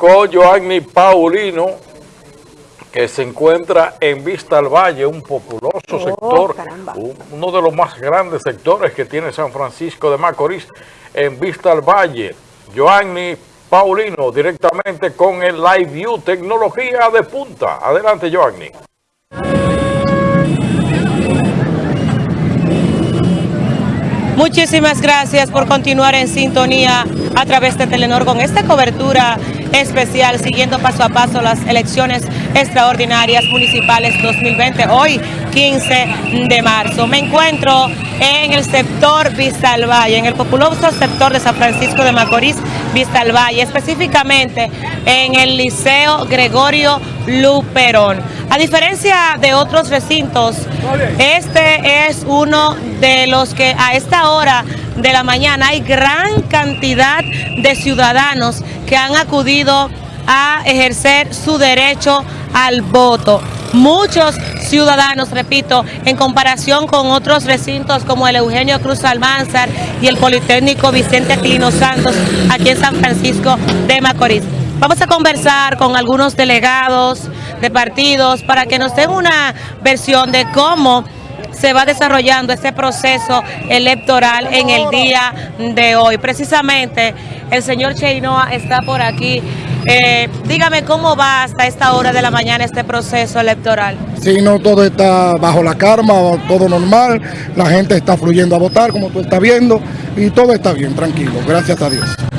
con Joanny Paulino, que se encuentra en Vista al Valle, un populoso Oh, sector, caramba. uno de los más grandes sectores que tiene San Francisco de Macorís, en Vista al Valle. Joanny Paulino, directamente con el Live View, tecnología de punta. Adelante, Joanny. Muchísimas gracias por continuar en sintonía a través de Telenor con esta cobertura especial siguiendo paso a paso las elecciones extraordinarias municipales 2020, hoy 15 de marzo. Me encuentro en el sector Vista al en el populoso sector de San Francisco de Macorís, Vista al específicamente en el Liceo Gregorio Luperón. A diferencia de otros recintos, este es uno de los que a esta hora de la mañana hay gran cantidad de ciudadanos que han acudido a ejercer su derecho al voto. Muchos ciudadanos, repito, en comparación con otros recintos como el Eugenio Cruz Almanzar y el Politécnico Vicente Aquilino Santos, aquí en San Francisco de Macorís. Vamos a conversar con algunos delegados de partidos para que nos den una versión de cómo se va desarrollando este proceso electoral en el día de hoy. Precisamente el señor Cheinoa está por aquí. Eh, dígame cómo va hasta esta hora de la mañana este proceso electoral. Si no, todo está bajo la karma, todo normal, la gente está fluyendo a votar, como tú estás viendo, y todo está bien, tranquilo, gracias a Dios.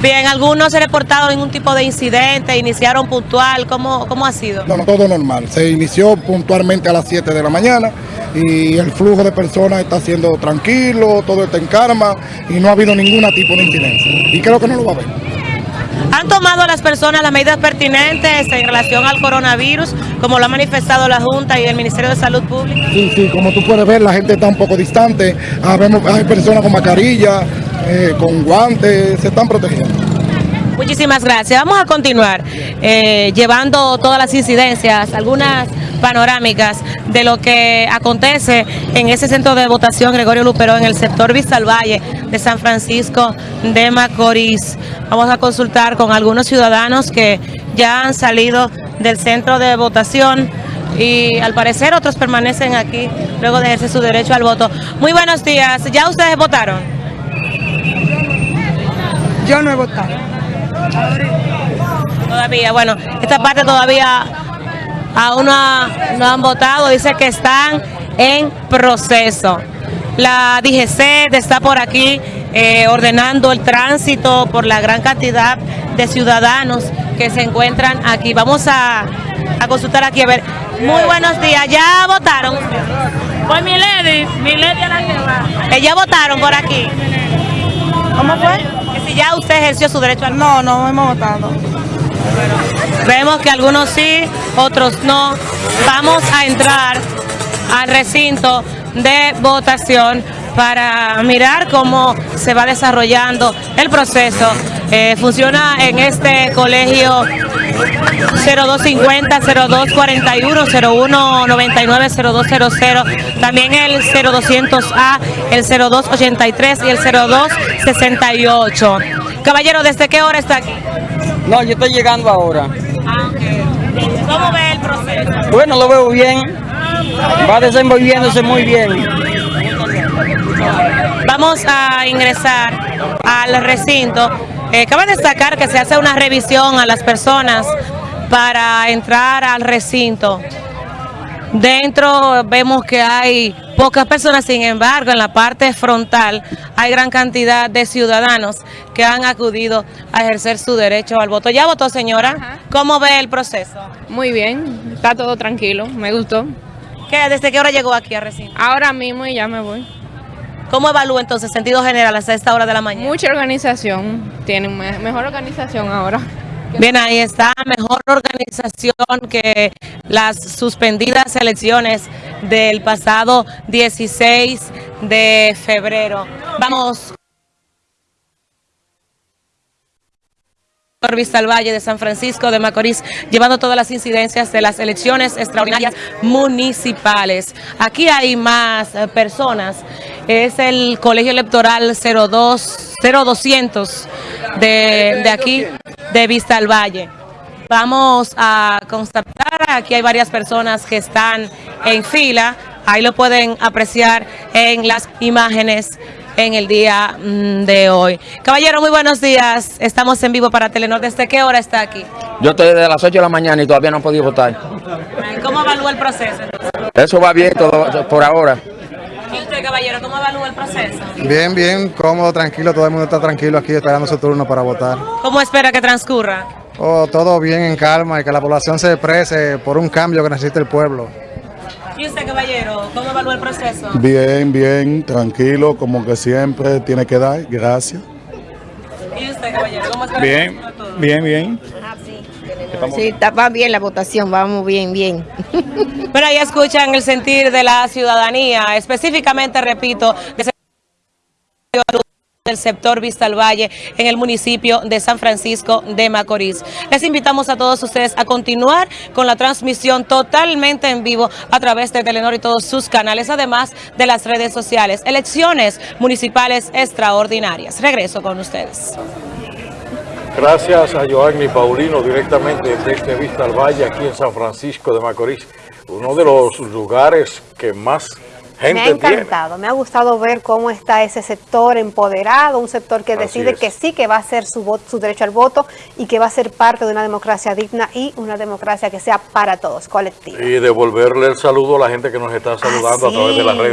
Bien, algunos se reportado ningún tipo de incidente, iniciaron puntual, ¿cómo, cómo ha sido? No, no, todo normal. Se inició puntualmente a las 7 de la mañana y el flujo de personas está siendo tranquilo, todo está en karma y no ha habido ningún tipo de incidencia. Y creo que no lo va a haber. ¿Han tomado las personas las medidas pertinentes en relación al coronavirus, como lo ha manifestado la Junta y el Ministerio de Salud Pública? Sí, sí, como tú puedes ver, la gente está un poco distante. Hay personas con mascarilla, eh, con guantes, se están protegiendo. Muchísimas gracias. Vamos a continuar eh, llevando todas las incidencias, algunas panorámicas de lo que acontece en ese centro de votación Gregorio Luperón en el sector Vista al Valle de San Francisco de Macorís. Vamos a consultar con algunos ciudadanos que ya han salido del centro de votación y al parecer otros permanecen aquí luego de ejercer su derecho al voto. Muy buenos días. ¿Ya ustedes votaron? Yo no he votado. Todavía, bueno, esta parte todavía aún no, ha- no han votado, dice que están en proceso. La DGC está por aquí eh, ordenando el tránsito por la gran cantidad de ciudadanos que se encuentran aquí. Vamos a, a consultar aquí, a ver. Muy buenos días, ¿ya votaron? Pues mi lady, mi lady a la que va. ¿Ya votaron por aquí? ¿Cómo fue? Que si ya usted ejerció su derecho al No, no hemos votado. Vemos que algunos sí, otros no. Vamos a entrar al recinto de votación para mirar cómo se va desarrollando el proceso. Eh, funciona en este colegio 0250, 0241, 0199, 0200, también el 0200A, el 0283 y el 0268. Caballero, ¿desde qué hora está aquí? No, yo estoy llegando ahora. ¿Cómo ve el proceso? Bueno, lo veo bien. Va desenvolviéndose muy bien. Vamos a ingresar al recinto. Eh, cabe destacar que se hace una revisión a las personas para entrar al recinto. Dentro vemos que hay pocas personas, sin embargo, en la parte frontal hay gran cantidad de ciudadanos que han acudido a ejercer su derecho al voto. ¿Ya votó, señora? ¿Cómo ve el proceso? Muy bien, está todo tranquilo, me gustó. ¿Qué, ¿Desde qué hora llegó aquí al recinto? Ahora mismo y ya me voy. ¿Cómo evalúa entonces, sentido general, hasta esta hora de la mañana? Mucha organización, tienen me- mejor organización ahora. Bien, ahí está, mejor organización que las suspendidas elecciones del pasado 16 de febrero. Vamos. Por Vista al Valle de San Francisco de Macorís, llevando todas las incidencias de las elecciones extraordinarias municipales. Aquí hay más eh, personas. Es el Colegio Electoral 02, 0200 de, de aquí, de Vista al Valle. Vamos a constatar, aquí hay varias personas que están en fila, ahí lo pueden apreciar en las imágenes en el día mm, de hoy. Caballero, muy buenos días, estamos en vivo para Telenor, ¿desde qué hora está aquí? Yo estoy desde las 8 de la mañana y todavía no he podido votar. ¿Cómo evalúa el proceso? entonces? Eso va bien todo por ahora. ¿Y usted, caballero, cómo evalúa el proceso? Bien, bien, cómodo, tranquilo, todo el mundo está tranquilo aquí esperando su turno para votar. ¿Cómo espera que transcurra? Oh, todo bien, en calma y que la población se exprese por un cambio que necesita el pueblo. ¿Y usted, caballero, cómo evalúa el proceso? Bien, bien, tranquilo, como que siempre tiene que dar. Gracias. ¿Y usted, caballero, cómo espera Bien, que bien, bien. Sí, está, va bien la votación, vamos bien, bien. Pero ahí escuchan el sentir de la ciudadanía, específicamente, repito, de ese- del sector Vista al Valle en el municipio de San Francisco de Macorís. Les invitamos a todos ustedes a continuar con la transmisión totalmente en vivo a través de Telenor y todos sus canales, además de las redes sociales. Elecciones municipales extraordinarias. Regreso con ustedes. Gracias a Joanny Paulino directamente desde Vista al Valle, aquí en San Francisco de Macorís, uno de los lugares que más Me ha tiene. encantado, me ha gustado ver cómo está ese sector empoderado, un sector que decide que sí, que va a hacer su, voto, su derecho al voto y que va a ser parte de una democracia digna y una democracia que sea para todos, colectiva. Y devolverle el saludo a la gente que nos está saludando a través de las redes